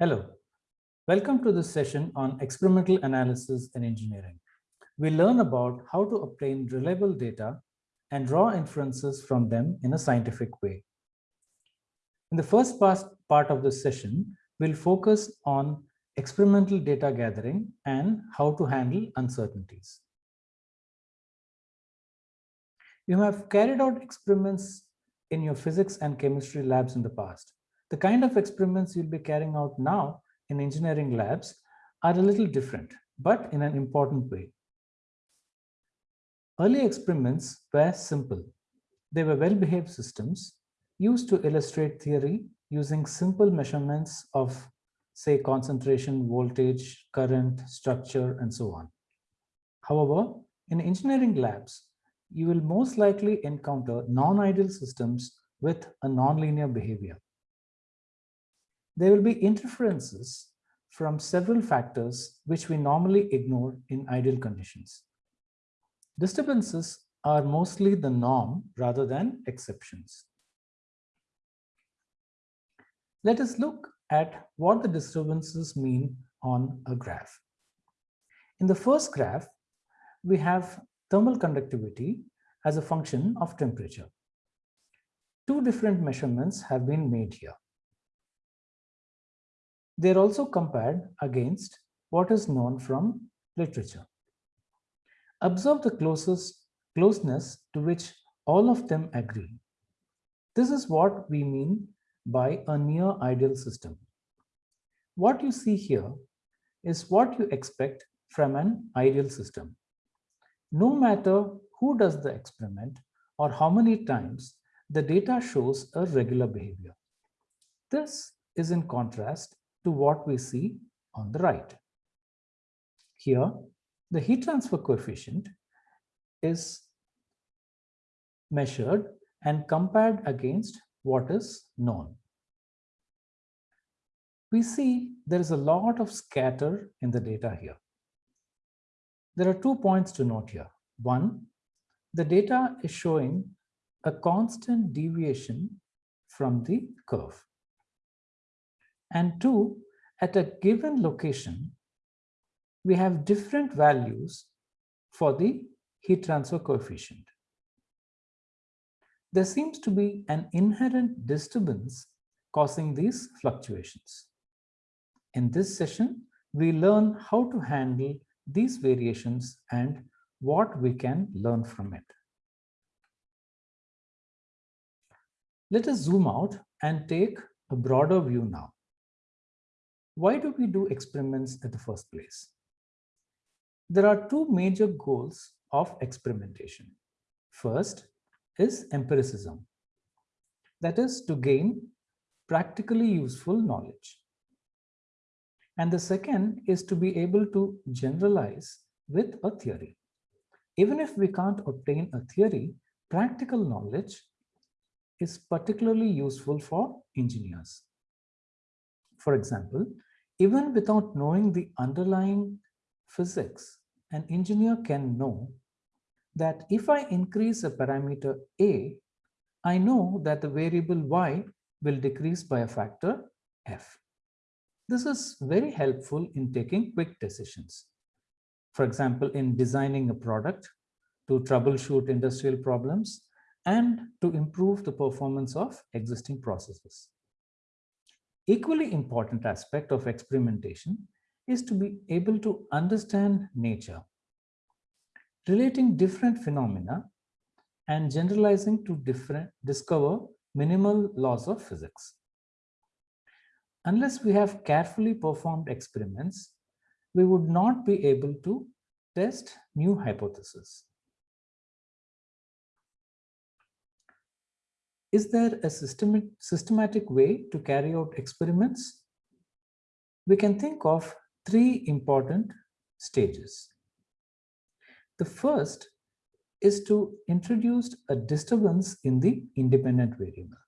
Hello, welcome to this session on experimental analysis and engineering. We learn about how to obtain reliable data and draw inferences from them in a scientific way. In the first part of this session, we'll focus on experimental data gathering and how to handle uncertainties. You have carried out experiments in your physics and chemistry labs in the past. The kind of experiments you'll be carrying out now in engineering labs are a little different, but in an important way. Early experiments were simple. They were well-behaved systems used to illustrate theory using simple measurements of, say, concentration, voltage, current, structure, and so on. However, in engineering labs, you will most likely encounter non-ideal systems with a nonlinear behavior. There will be interferences from several factors which we normally ignore in ideal conditions. Disturbances are mostly the norm rather than exceptions. Let us look at what the disturbances mean on a graph. In the first graph, we have thermal conductivity as a function of temperature. Two different measurements have been made here. They're also compared against what is known from literature. Observe the closest closeness to which all of them agree. This is what we mean by a near ideal system. What you see here is what you expect from an ideal system. No matter who does the experiment or how many times, the data shows a regular behavior. This is in contrast to what we see on the right. Here, the heat transfer coefficient is measured and compared against what is known. We see there is a lot of scatter in the data here. There are two points to note here. One, the data is showing a constant deviation from the curve. And two, at a given location, we have different values for the heat transfer coefficient. There seems to be an inherent disturbance causing these fluctuations. In this session, we learn how to handle these variations and what we can learn from it. Let us zoom out and take a broader view now why do we do experiments at the first place? There are two major goals of experimentation. First is empiricism. That is to gain practically useful knowledge. And the second is to be able to generalize with a theory. Even if we can't obtain a theory, practical knowledge is particularly useful for engineers. For example, even without knowing the underlying physics, an engineer can know that if I increase a parameter A, I know that the variable Y will decrease by a factor F. This is very helpful in taking quick decisions. For example, in designing a product to troubleshoot industrial problems and to improve the performance of existing processes. Equally important aspect of experimentation is to be able to understand nature, relating different phenomena and generalizing to different discover minimal laws of physics. Unless we have carefully performed experiments, we would not be able to test new hypotheses. Is there a systematic way to carry out experiments? We can think of three important stages. The first is to introduce a disturbance in the independent variable.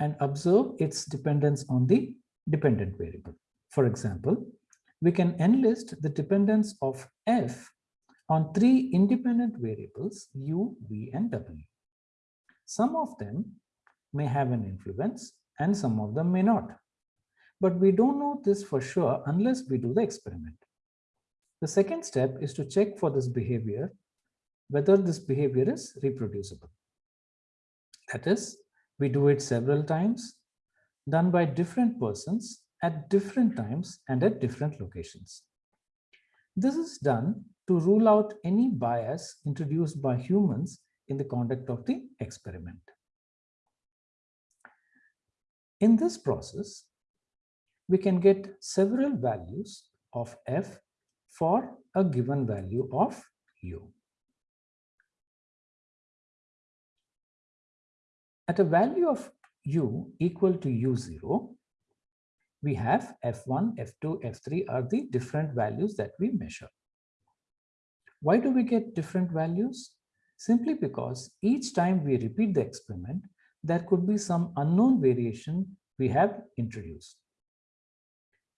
and observe its dependence on the dependent variable. For example, we can enlist the dependence of f on three independent variables u, v, and w. Some of them may have an influence and some of them may not. But we don't know this for sure unless we do the experiment. The second step is to check for this behavior, whether this behavior is reproducible. That is, we do it several times, done by different persons at different times and at different locations. This is done to rule out any bias introduced by humans in the conduct of the experiment. In this process, we can get several values of f for a given value of u. At a value of u equal to u0, we have f1, f2, f3 are the different values that we measure. Why do we get different values? Simply because each time we repeat the experiment, there could be some unknown variation we have introduced.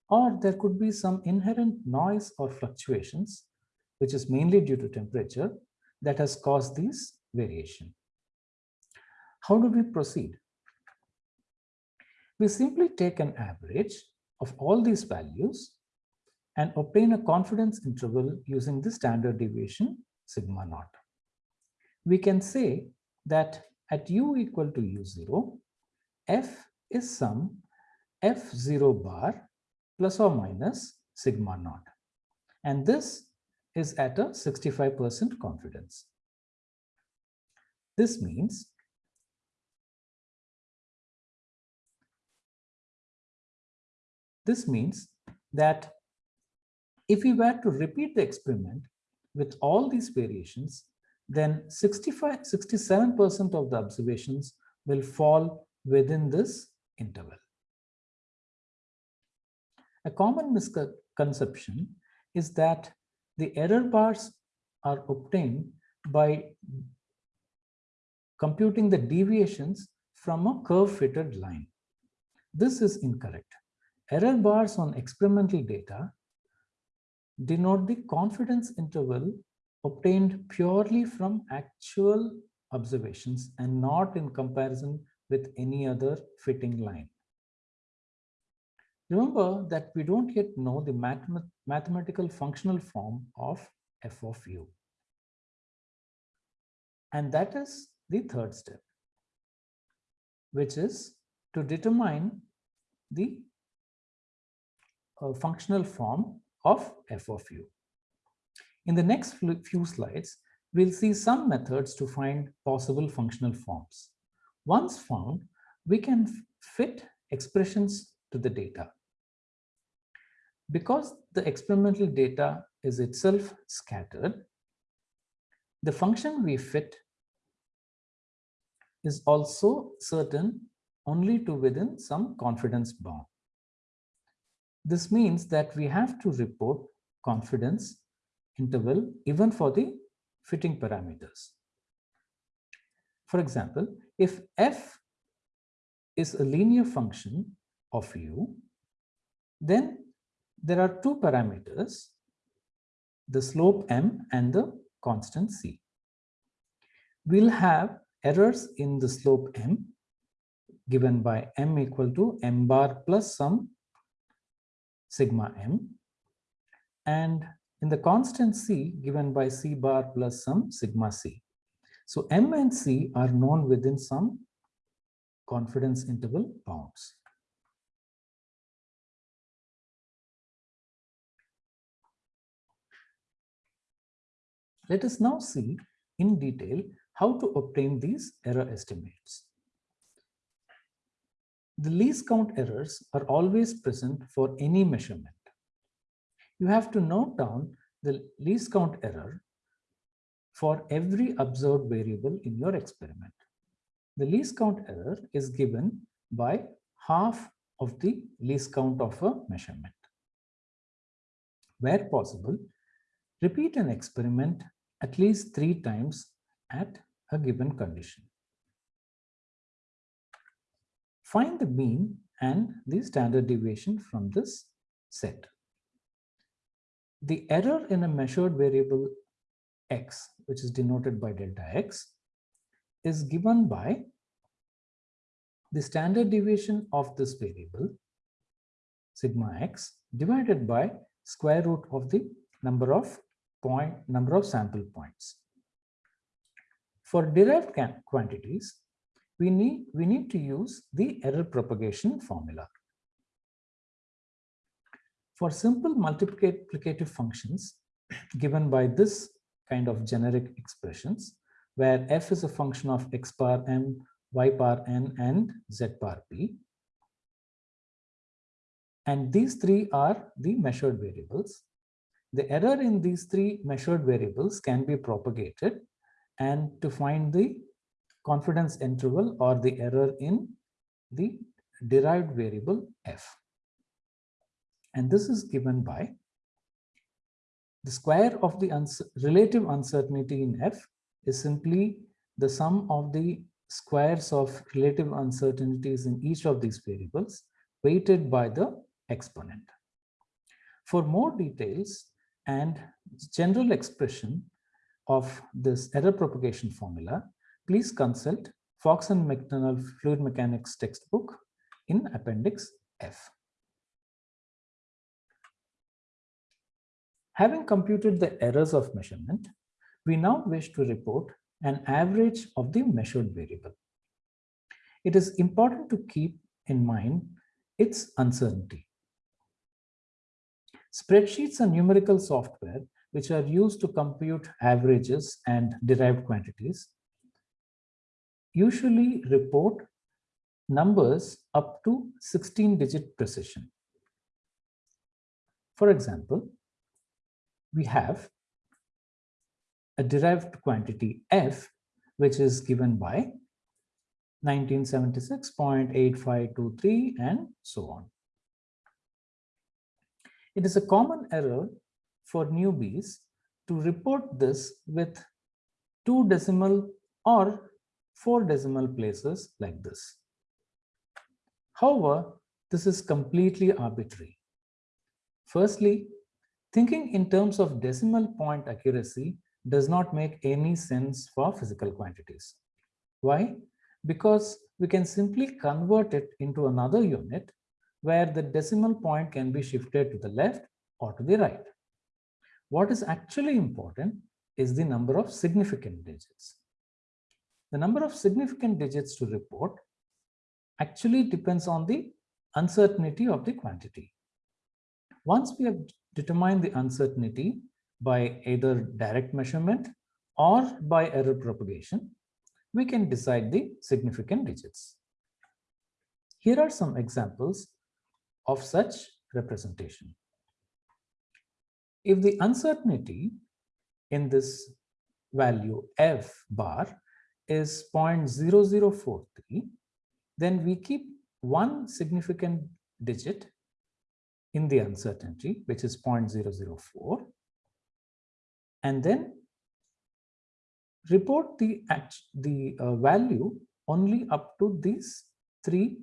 Or there could be some inherent noise or fluctuations, which is mainly due to temperature, that has caused these variation. How do we proceed? We simply take an average of all these values and obtain a confidence interval using the standard deviation sigma naught. We can say that at u equal to u0, f is some f0 bar plus or minus sigma naught. And this is at a 65% confidence. This means This means that if we were to repeat the experiment with all these variations, then 65, 67% of the observations will fall within this interval. A common misconception is that the error bars are obtained by computing the deviations from a curve fitted line. This is incorrect. Error bars on experimental data denote the confidence interval obtained purely from actual observations and not in comparison with any other fitting line. Remember that we don't yet know the mathemat mathematical functional form of f of u. And that is the third step, which is to determine the uh, functional form of f of u. In the next few slides, we'll see some methods to find possible functional forms. Once found, we can fit expressions to the data. Because the experimental data is itself scattered, the function we fit is also certain only to within some confidence bound. This means that we have to report confidence interval even for the fitting parameters. For example, if f is a linear function of u, then there are two parameters, the slope m and the constant c. We'll have errors in the slope m given by m equal to m bar plus some sigma m and in the constant c given by c bar plus some sigma c. So m and c are known within some confidence interval bounds. Let us now see in detail how to obtain these error estimates. The least count errors are always present for any measurement. You have to note down the least count error for every observed variable in your experiment. The least count error is given by half of the least count of a measurement. Where possible, repeat an experiment at least three times at a given condition. Find the mean and the standard deviation from this set. The error in a measured variable x, which is denoted by delta x, is given by the standard deviation of this variable, sigma x, divided by square root of the number of point number of sample points. For derived quantities, we need, we need to use the error propagation formula. For simple multiplicative functions given by this kind of generic expressions, where f is a function of x bar m, y bar n, and z bar p. And these three are the measured variables. The error in these three measured variables can be propagated and to find the confidence interval or the error in the derived variable f. And this is given by the square of the uns relative uncertainty in F is simply the sum of the squares of relative uncertainties in each of these variables weighted by the exponent. For more details and general expression of this error propagation formula, please consult Fox and McDonald Fluid Mechanics textbook in Appendix F. Having computed the errors of measurement, we now wish to report an average of the measured variable. It is important to keep in mind its uncertainty. Spreadsheets are numerical software which are used to compute averages and derived quantities usually report numbers up to 16 digit precision. For example, we have a derived quantity f, which is given by 1976.8523 and so on. It is a common error for newbies to report this with two decimal or four decimal places like this. However, this is completely arbitrary. Firstly, Thinking in terms of decimal point accuracy does not make any sense for physical quantities. Why? Because we can simply convert it into another unit where the decimal point can be shifted to the left or to the right. What is actually important is the number of significant digits. The number of significant digits to report actually depends on the uncertainty of the quantity. Once we have determined the uncertainty by either direct measurement or by error propagation, we can decide the significant digits. Here are some examples of such representation. If the uncertainty in this value f bar is 0.0043, then we keep one significant digit in the uncertainty, which is 0.004, and then report the, the uh, value only up to these three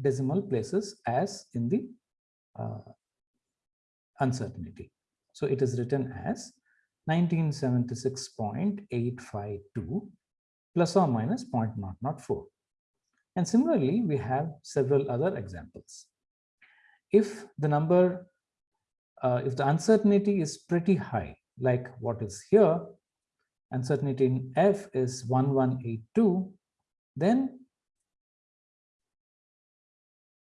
decimal places as in the uh, uncertainty. So it is written as 1976.852 plus or minus 0.004. And similarly, we have several other examples if the number, uh, if the uncertainty is pretty high, like what is here, uncertainty in F is 1182, then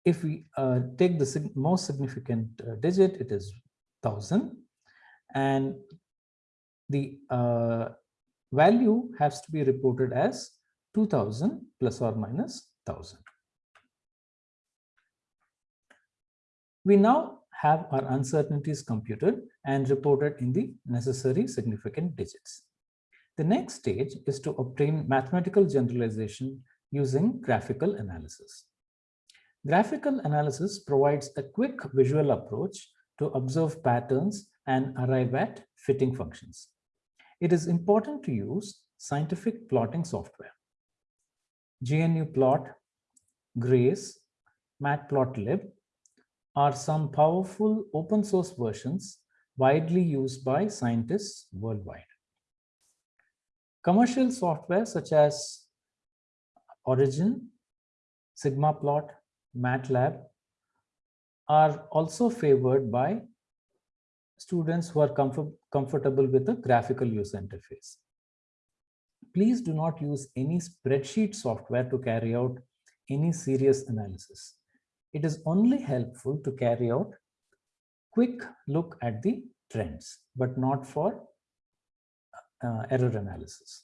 if we uh, take the sig most significant uh, digit, it is 1000 and the uh, value has to be reported as 2000 plus or minus 1000. We now have our uncertainties computed and reported in the necessary significant digits. The next stage is to obtain mathematical generalization using graphical analysis. Graphical analysis provides a quick visual approach to observe patterns and arrive at fitting functions. It is important to use scientific plotting software. GNUplot, Grace, Matplotlib, are some powerful open source versions widely used by scientists worldwide. Commercial software such as Origin, Sigma Plot, MATLAB are also favored by students who are comfort, comfortable with a graphical user interface. Please do not use any spreadsheet software to carry out any serious analysis. It is only helpful to carry out quick look at the trends, but not for uh, error analysis.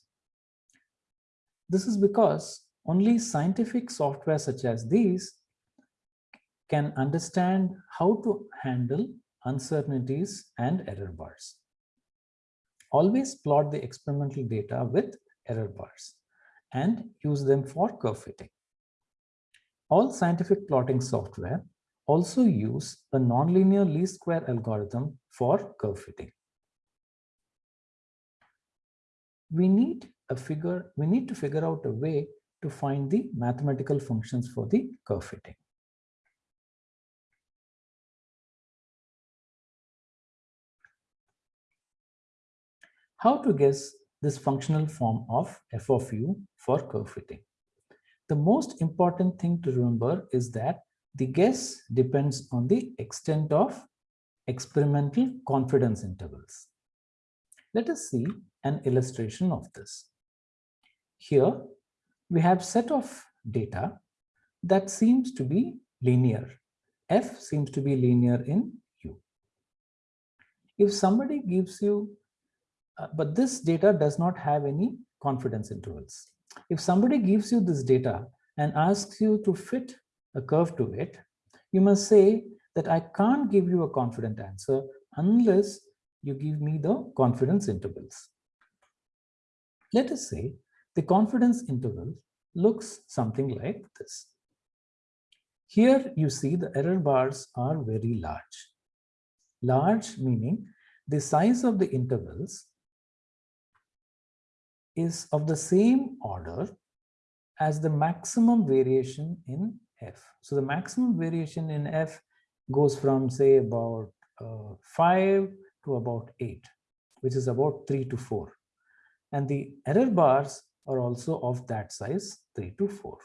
This is because only scientific software such as these can understand how to handle uncertainties and error bars. Always plot the experimental data with error bars and use them for curve fitting. All scientific plotting software also use a nonlinear least square algorithm for curve fitting. We need a figure, we need to figure out a way to find the mathematical functions for the curve fitting. How to guess this functional form of f of u for curve fitting? The most important thing to remember is that the guess depends on the extent of experimental confidence intervals. Let us see an illustration of this. Here, we have set of data that seems to be linear. F seems to be linear in U. If somebody gives you, uh, but this data does not have any confidence intervals. If somebody gives you this data and asks you to fit a curve to it, you must say that I can't give you a confident answer unless you give me the confidence intervals. Let us say the confidence interval looks something like this. Here you see the error bars are very large. Large meaning the size of the intervals is of the same order as the maximum variation in f. So the maximum variation in f goes from say about uh, 5 to about 8, which is about 3 to 4. And the error bars are also of that size 3 to 4.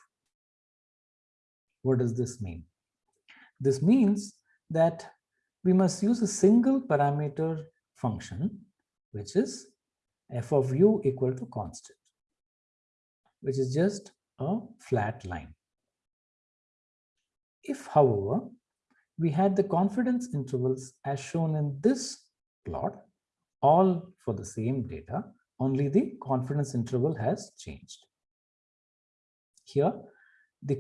What does this mean? This means that we must use a single parameter function, which is f of u equal to constant, which is just a flat line. If, however, we had the confidence intervals as shown in this plot, all for the same data, only the confidence interval has changed. Here, the,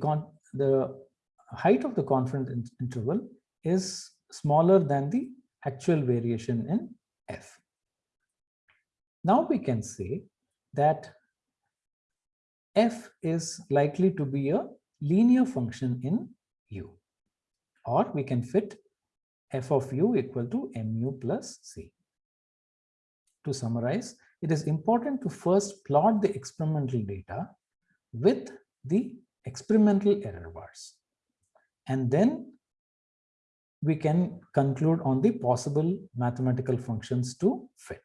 the height of the confidence interval is smaller than the actual variation in f. Now we can say that f is likely to be a linear function in u or we can fit f of u equal to mu plus c. To summarize, it is important to first plot the experimental data with the experimental error bars. And then we can conclude on the possible mathematical functions to fit.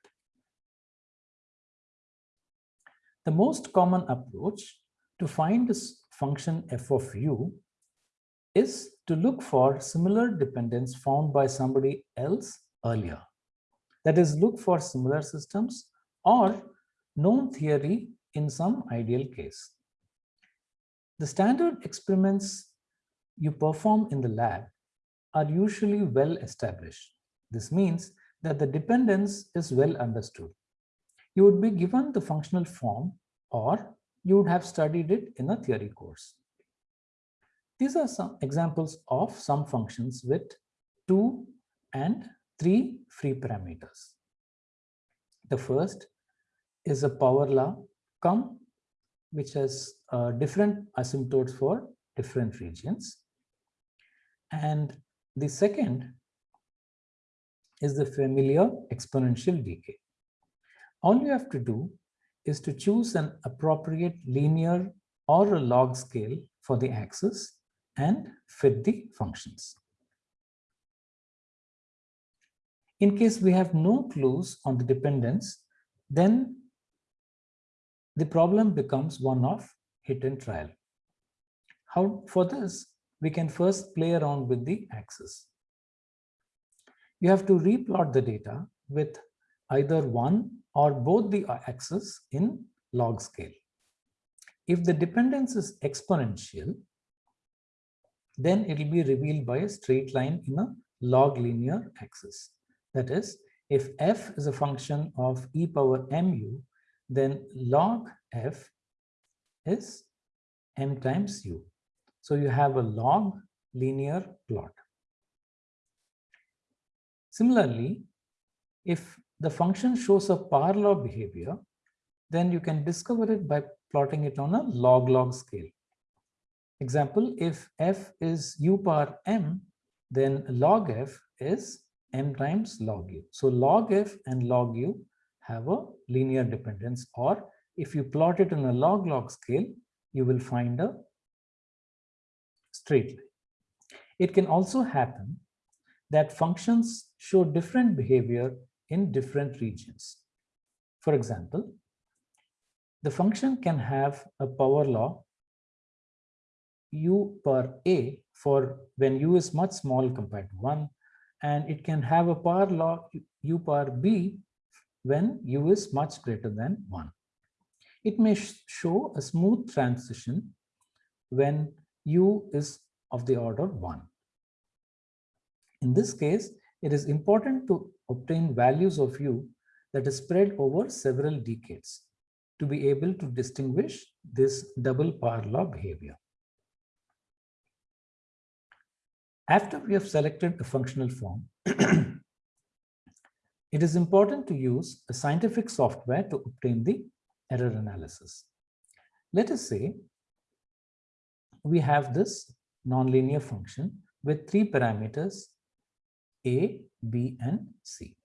The most common approach to find this function f of u is to look for similar dependence found by somebody else earlier. That is, look for similar systems or known theory in some ideal case. The standard experiments you perform in the lab are usually well established. This means that the dependence is well understood. You would be given the functional form or you would have studied it in a theory course. These are some examples of some functions with two and three free parameters. The first is a power law come which has uh, different asymptotes for different regions. And the second is the familiar exponential decay. All you have to do is to choose an appropriate linear or a log scale for the axis and fit the functions. In case we have no clues on the dependence, then the problem becomes one of hit and trial. How For this, we can first play around with the axis. You have to replot the data with either one or both the axes in log scale. If the dependence is exponential, then it will be revealed by a straight line in a log linear axis. That is, if f is a function of e power mu, then log f is m times u. So you have a log linear plot. Similarly, if the function shows a power law behavior, then you can discover it by plotting it on a log-log scale. Example, if f is u power m, then log f is m times log u. So log f and log u have a linear dependence or if you plot it on a log-log scale, you will find a straight line. It can also happen that functions show different behavior in different regions. For example, the function can have a power law u per a for when u is much small compared to 1 and it can have a power law u per b when u is much greater than 1. It may show a smooth transition when u is of the order 1. In this case, it is important to obtain values of u that is spread over several decades to be able to distinguish this double power law behavior. After we have selected a functional form, it is important to use a scientific software to obtain the error analysis. Let us say we have this nonlinear function with three parameters a, b, and c.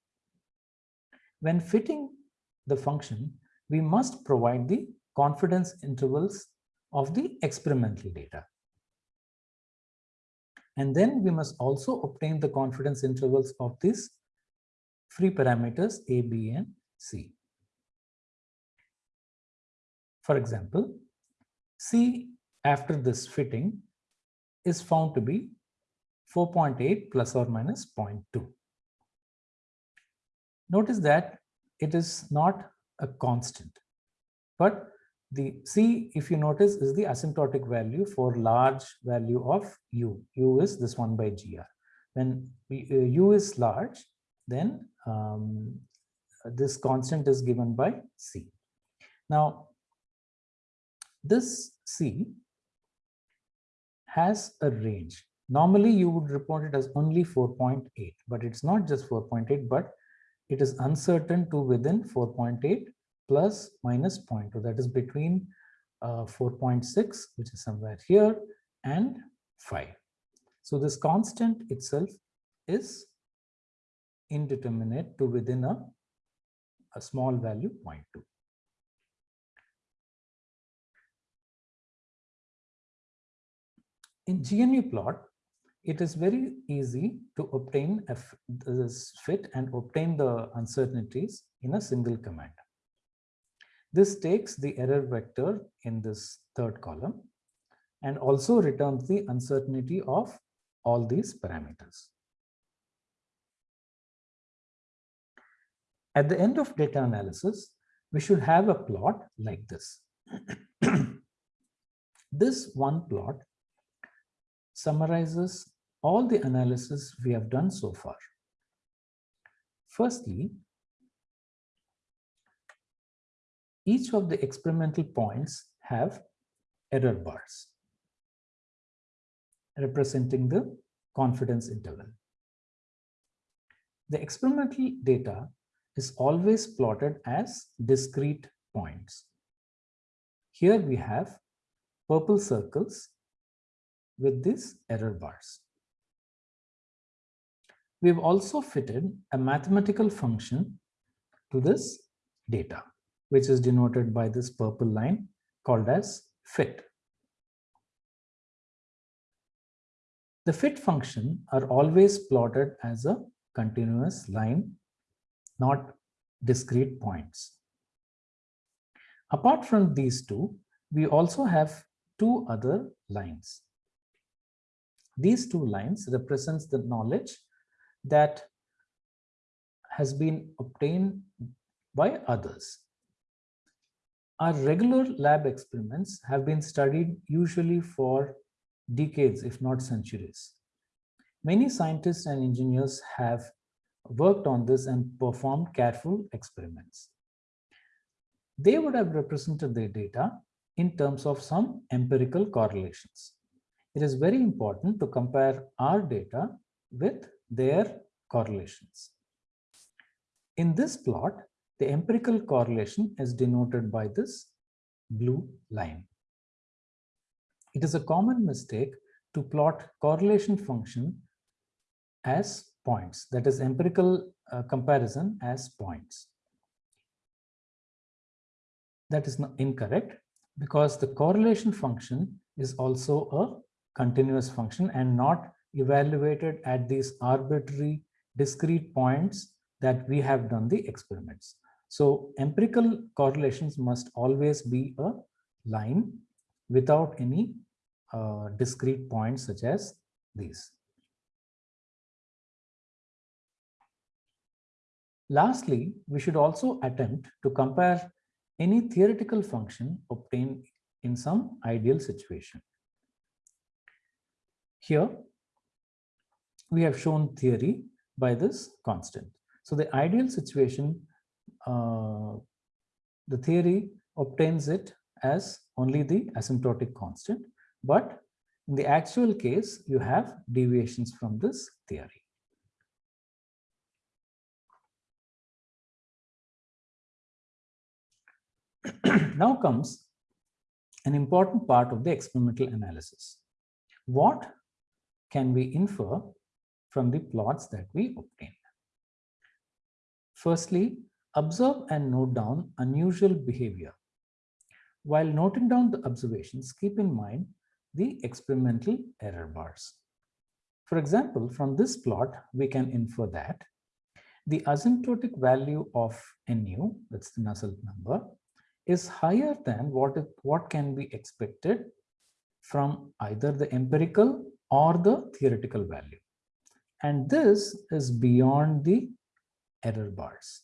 When fitting the function, we must provide the confidence intervals of the experimental data. And then we must also obtain the confidence intervals of these free parameters a, b, and c. For example, c after this fitting is found to be 4.8 plus or minus 0.2. Notice that it is not a constant, but the C, if you notice, is the asymptotic value for large value of U. U is this one by GR. When uh, U is large, then um, this constant is given by C. Now, this C has a range. Normally, you would report it as only 4.8, but it's not just 4.8, but it is uncertain to within 4.8 plus minus 0.2. That is between uh, 4.6, which is somewhere here, and 5. So this constant itself is indeterminate to within a, a small value 0.2. In GNU plot, it is very easy to obtain this fit and obtain the uncertainties in a single command. This takes the error vector in this third column and also returns the uncertainty of all these parameters. At the end of data analysis, we should have a plot like this. this one plot summarizes all the analysis we have done so far. Firstly, each of the experimental points have error bars representing the confidence interval. The experimental data is always plotted as discrete points. Here we have purple circles with these error bars. We've also fitted a mathematical function to this data, which is denoted by this purple line called as fit. The fit function are always plotted as a continuous line not discrete points. Apart from these two, we also have two other lines. These two lines represents the knowledge that has been obtained by others. Our regular lab experiments have been studied usually for decades, if not centuries. Many scientists and engineers have worked on this and performed careful experiments. They would have represented their data in terms of some empirical correlations. It is very important to compare our data with their correlations. In this plot, the empirical correlation is denoted by this blue line. It is a common mistake to plot correlation function as points, that is empirical uh, comparison as points. That is not incorrect because the correlation function is also a continuous function and not evaluated at these arbitrary discrete points that we have done the experiments. So empirical correlations must always be a line without any uh, discrete points such as these. Lastly, we should also attempt to compare any theoretical function obtained in some ideal situation. Here, we have shown theory by this constant. So the ideal situation, uh, the theory obtains it as only the asymptotic constant, but in the actual case, you have deviations from this theory. now comes an important part of the experimental analysis. What can we infer from the plots that we obtain? Firstly, observe and note down unusual behavior. While noting down the observations, keep in mind the experimental error bars. For example, from this plot, we can infer that the asymptotic value of nu, that's the Nusselt number, is higher than what, it, what can be expected from either the empirical or the theoretical value. And this is beyond the error bars.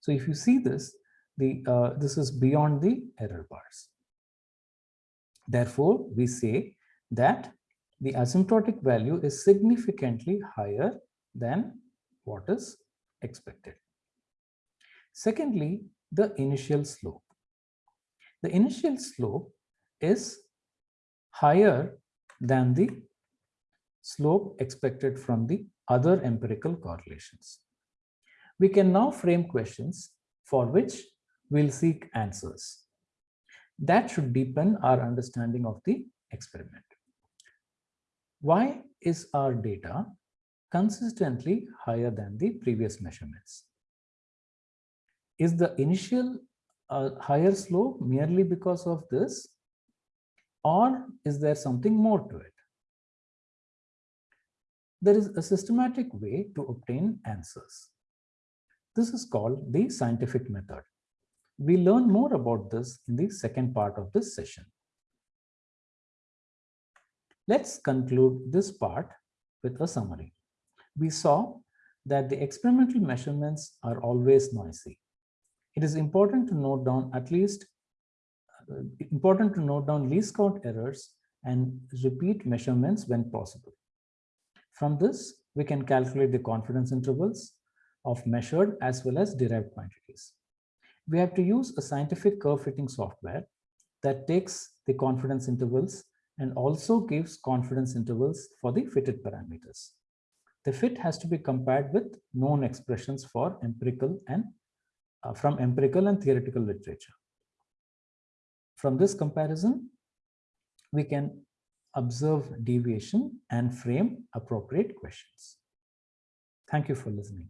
So if you see this, the uh, this is beyond the error bars. Therefore, we say that the asymptotic value is significantly higher than what is expected. Secondly, the initial slope. The initial slope is higher than the slope expected from the other empirical correlations. We can now frame questions for which we'll seek answers. That should deepen our understanding of the experiment. Why is our data consistently higher than the previous measurements? Is the initial uh, higher slope merely because of this? Or is there something more to it? There is a systematic way to obtain answers. This is called the scientific method. We learn more about this in the second part of this session. Let's conclude this part with a summary. We saw that the experimental measurements are always noisy. It is important to note down at least uh, important to note down least count errors and repeat measurements when possible. From this, we can calculate the confidence intervals of measured as well as derived quantities. We have to use a scientific curve fitting software that takes the confidence intervals and also gives confidence intervals for the fitted parameters. The fit has to be compared with known expressions for empirical and uh, from empirical and theoretical literature. From this comparison, we can observe deviation and frame appropriate questions. Thank you for listening.